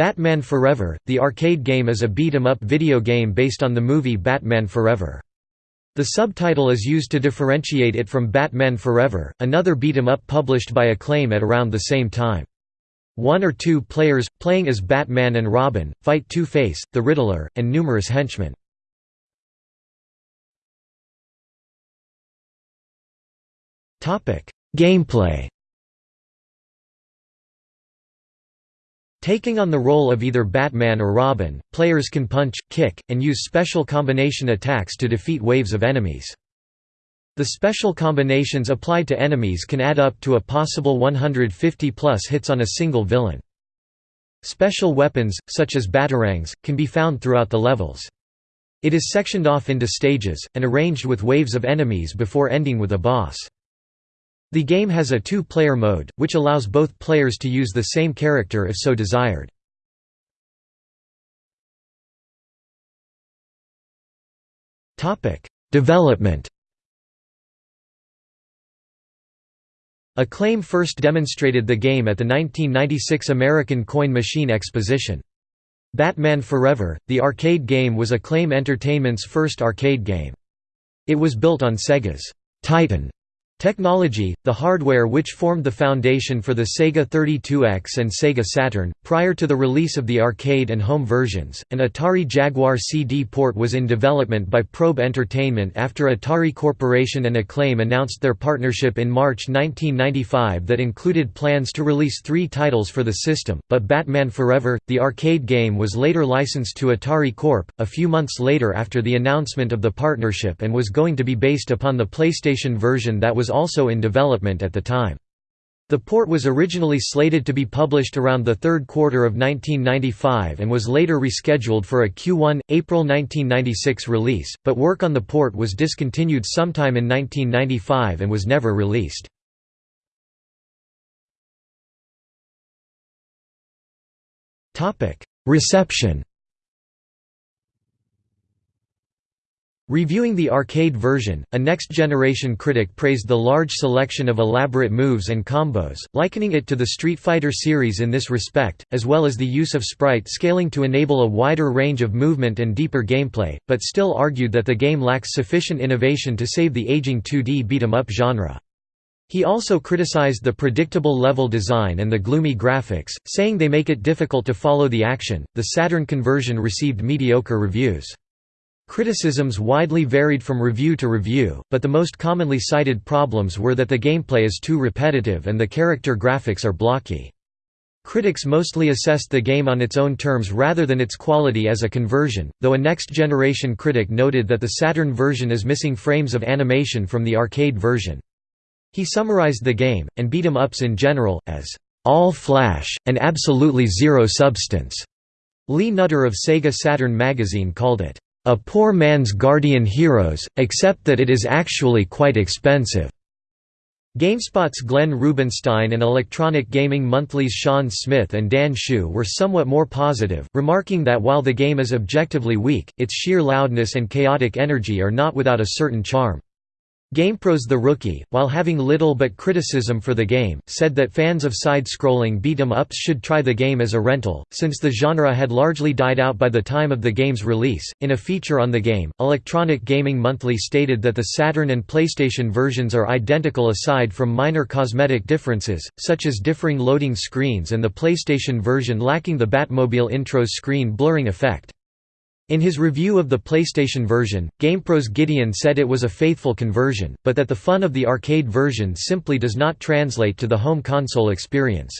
Batman Forever, the arcade game is a beat-em-up video game based on the movie Batman Forever. The subtitle is used to differentiate it from Batman Forever, another beat-em-up published by Acclaim at around the same time. One or two players, playing as Batman and Robin, fight Two-Face, the Riddler, and numerous henchmen. Gameplay Taking on the role of either Batman or Robin, players can punch, kick, and use special combination attacks to defeat waves of enemies. The special combinations applied to enemies can add up to a possible 150 plus hits on a single villain. Special weapons, such as batarangs, can be found throughout the levels. It is sectioned off into stages, and arranged with waves of enemies before ending with a boss. The game has a two-player mode, which allows both players to use the same character if so desired. Development Acclaim first demonstrated the game at the 1996 American Coin Machine Exposition. Batman Forever, the arcade game was Acclaim Entertainment's first arcade game. It was built on Sega's Titan Technology, the hardware which formed the foundation for the Sega 32X and Sega Saturn, prior to the release of the arcade and home versions, an Atari Jaguar CD port was in development by Probe Entertainment after Atari Corporation and Acclaim announced their partnership in March 1995 that included plans to release three titles for the system, but Batman Forever, the arcade game was later licensed to Atari Corp., a few months later after the announcement of the partnership and was going to be based upon the PlayStation version that was also in development at the time. The port was originally slated to be published around the third quarter of 1995 and was later rescheduled for a Q1, April 1996 release, but work on the port was discontinued sometime in 1995 and was never released. Reception Reviewing the arcade version, a next-generation critic praised the large selection of elaborate moves and combos, likening it to the Street Fighter series in this respect, as well as the use of sprite scaling to enable a wider range of movement and deeper gameplay, but still argued that the game lacks sufficient innovation to save the aging 2D beat-em-up genre. He also criticized the predictable level design and the gloomy graphics, saying they make it difficult to follow the action. The Saturn conversion received mediocre reviews. Criticisms widely varied from review to review, but the most commonly cited problems were that the gameplay is too repetitive and the character graphics are blocky. Critics mostly assessed the game on its own terms rather than its quality as a conversion, though a next-generation critic noted that the Saturn version is missing frames of animation from the arcade version. He summarized the game, and beat 'em ups in general, as, "...all flash, and absolutely zero substance." Lee Nutter of Sega Saturn magazine called it, a poor man's Guardian Heroes, except that it is actually quite expensive. GameSpot's Glenn Rubinstein and Electronic Gaming Monthly's Sean Smith and Dan Hsu were somewhat more positive, remarking that while the game is objectively weak, its sheer loudness and chaotic energy are not without a certain charm. GamePros The Rookie, while having little but criticism for the game, said that fans of side-scrolling beat-em-ups should try the game as a rental, since the genre had largely died out by the time of the game's release. In a feature on the game, Electronic Gaming Monthly stated that the Saturn and PlayStation versions are identical aside from minor cosmetic differences, such as differing loading screens and the PlayStation version lacking the Batmobile intros screen blurring effect. In his review of the PlayStation version, GamePro's Gideon said it was a faithful conversion, but that the fun of the arcade version simply does not translate to the home console experience.